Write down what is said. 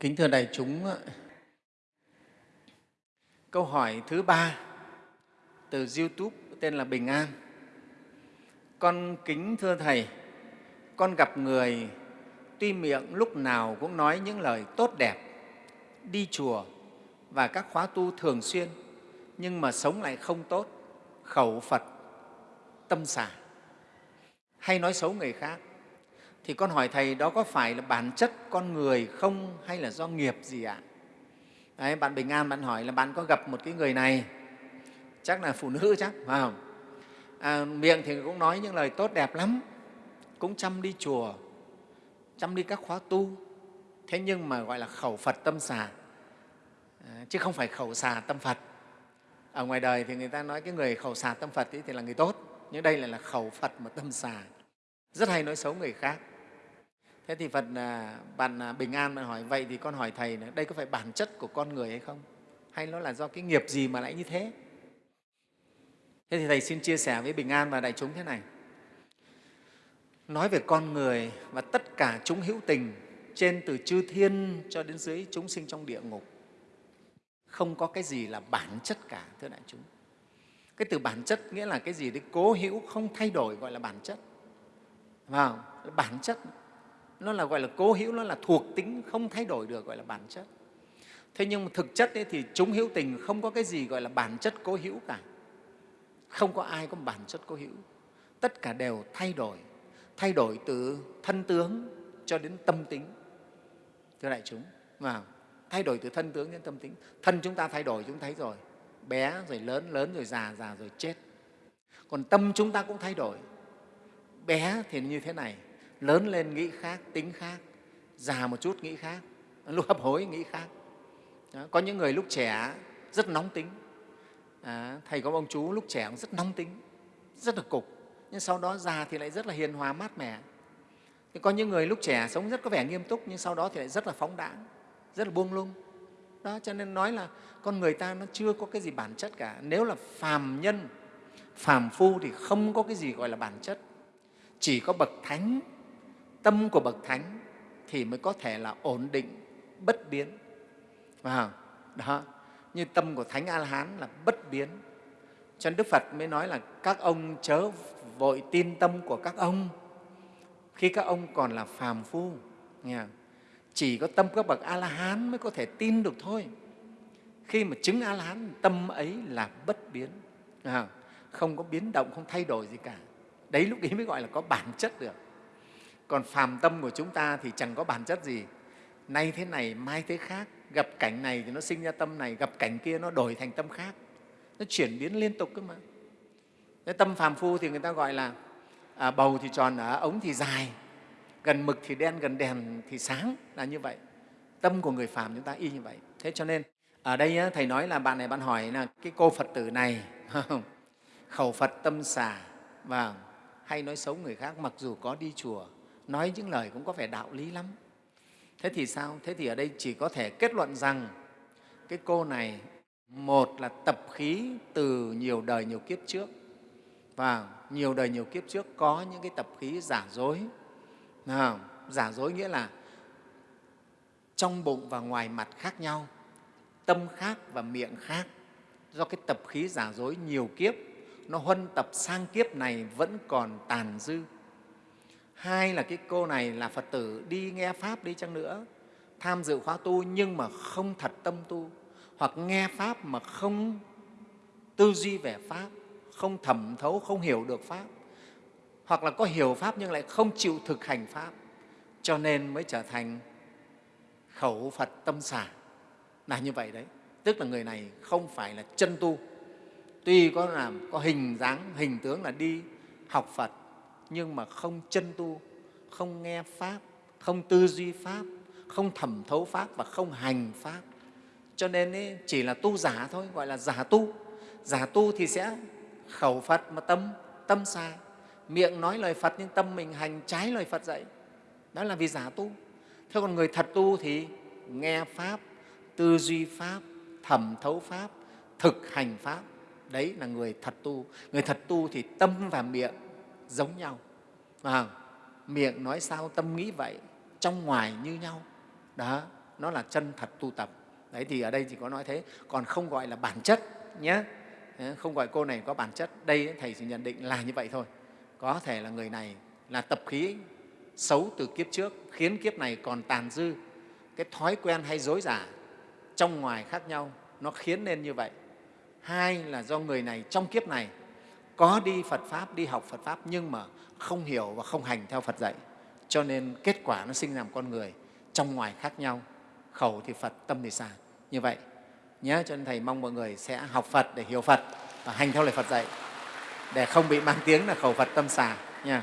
Kính thưa đại chúng, câu hỏi thứ ba từ YouTube tên là Bình An. Con kính thưa Thầy, con gặp người tuy miệng lúc nào cũng nói những lời tốt đẹp, đi chùa và các khóa tu thường xuyên, nhưng mà sống lại không tốt, khẩu Phật, tâm xả, hay nói xấu người khác. Thì con hỏi Thầy, đó có phải là bản chất con người không hay là do nghiệp gì ạ? Đấy, bạn Bình An bạn hỏi là bạn có gặp một cái người này, chắc là phụ nữ chắc, phải không? À, miệng thì cũng nói những lời tốt đẹp lắm, cũng chăm đi chùa, chăm đi các khóa tu, thế nhưng mà gọi là khẩu Phật tâm xà, à, chứ không phải khẩu xà tâm Phật. Ở ngoài đời thì người ta nói cái người khẩu xà tâm Phật thì là người tốt, nhưng đây lại là khẩu Phật mà tâm xà, rất hay nói xấu người khác. Thế thì Phật à, bạn à, Bình An bạn hỏi vậy thì con hỏi Thầy đây có phải bản chất của con người hay không? Hay nó là do cái nghiệp gì mà lại như thế? Thế thì Thầy xin chia sẻ với Bình An và đại chúng thế này. Nói về con người và tất cả chúng hữu tình trên từ chư thiên cho đến dưới chúng sinh trong địa ngục không có cái gì là bản chất cả, thưa đại chúng. Cái từ bản chất nghĩa là cái gì đấy cố hữu không thay đổi gọi là bản chất. Vào, bản chất nó là gọi là cố hữu, nó là thuộc tính không thay đổi được gọi là bản chất. Thế nhưng mà thực chất ấy, thì chúng hữu tình không có cái gì gọi là bản chất cố hữu cả. Không có ai có bản chất cố hữu. Tất cả đều thay đổi, thay đổi từ thân tướng cho đến tâm tính. Thưa đại chúng, mà thay đổi từ thân tướng đến tâm tính. Thân chúng ta thay đổi chúng thấy rồi, bé rồi lớn, lớn rồi già, già rồi chết. Còn tâm chúng ta cũng thay đổi. Bé thì như thế này, lớn lên nghĩ khác, tính khác, già một chút nghĩ khác, lúc hấp hối nghĩ khác. Đó, có những người lúc trẻ rất nóng tính, à, thầy có ông chú lúc trẻ cũng rất nóng tính, rất là cục, nhưng sau đó già thì lại rất là hiền hòa, mát mẻ. Thì có những người lúc trẻ sống rất có vẻ nghiêm túc, nhưng sau đó thì lại rất là phóng đãng, rất là buông lung. Đó, cho nên nói là con người ta nó chưa có cái gì bản chất cả. Nếu là phàm nhân, phàm phu thì không có cái gì gọi là bản chất. Chỉ có bậc thánh tâm của bậc thánh thì mới có thể là ổn định bất biến. À, đó. Như tâm của thánh a la hán là bất biến. Cho nên đức phật mới nói là các ông chớ vội tin tâm của các ông. Khi các ông còn là phàm phu nghe chỉ có tâm các bậc a la hán mới có thể tin được thôi. Khi mà chứng a la hán tâm ấy là bất biến. À, không có biến động không thay đổi gì cả. Đấy lúc ấy mới gọi là có bản chất được còn phàm tâm của chúng ta thì chẳng có bản chất gì. Nay thế này mai thế khác gặp cảnh này thì nó sinh ra tâm này gặp cảnh kia nó đổi thành tâm khác. Nó chuyển biến liên tục cơ mà. Cái tâm phàm phu thì người ta gọi là à, bầu thì tròn ở ống thì dài gần mực thì đen gần đèn thì sáng là như vậy. Tâm của người phàm chúng ta y như vậy. Thế cho nên ở đây thầy nói là bạn này bạn hỏi là cái cô phật tử này khẩu phật tâm xả và hay nói xấu người khác mặc dù có đi chùa nói những lời cũng có vẻ đạo lý lắm. Thế thì sao? Thế thì ở đây chỉ có thể kết luận rằng cái cô này một là tập khí từ nhiều đời nhiều kiếp trước. Và nhiều đời nhiều kiếp trước có những cái tập khí giả dối. À, giả dối nghĩa là trong bụng và ngoài mặt khác nhau tâm khác và miệng khác. Do cái tập khí giả dối nhiều kiếp nó huân tập sang kiếp này vẫn còn tàn dư hai là cái cô này là phật tử đi nghe pháp đi chăng nữa, tham dự khóa tu nhưng mà không thật tâm tu, hoặc nghe pháp mà không tư duy về pháp, không thẩm thấu, không hiểu được pháp, hoặc là có hiểu pháp nhưng lại không chịu thực hành pháp, cho nên mới trở thành khẩu phật tâm xả. Là như vậy đấy. Tức là người này không phải là chân tu. Tuy có làm, có hình dáng, hình tướng là đi học phật nhưng mà không chân tu, không nghe Pháp, không tư duy Pháp, không thẩm thấu Pháp và không hành Pháp. Cho nên ấy, chỉ là tu giả thôi, gọi là giả tu. Giả tu thì sẽ khẩu Phật mà tâm, tâm sai. Miệng nói lời Phật nhưng tâm mình hành trái lời Phật dạy. Đó là vì giả tu. Thế còn người thật tu thì nghe Pháp, tư duy Pháp, thẩm thấu Pháp, thực hành Pháp. Đấy là người thật tu. Người thật tu thì tâm và miệng giống nhau. À, miệng nói sao tâm nghĩ vậy trong ngoài như nhau. Đó nó là chân thật tu tập. Đấy thì ở đây chỉ có nói thế. Còn không gọi là bản chất nhé. Không gọi cô này có bản chất. Đây thầy chỉ nhận định là như vậy thôi. Có thể là người này là tập khí xấu từ kiếp trước khiến kiếp này còn tàn dư. Cái thói quen hay dối giả trong ngoài khác nhau nó khiến nên như vậy. Hai là do người này trong kiếp này có đi phật pháp, đi học phật pháp nhưng mà không hiểu và không hành theo phật dạy. Cho nên kết quả nó sinh ra một con người trong ngoài khác nhau. Khẩu thì phật, tâm thì xà như vậy nhé cho nên thầy mong mọi người sẽ học phật để hiểu phật và hành theo lời phật dạy, để không bị mang tiếng là khẩu phật, tâm xà nha.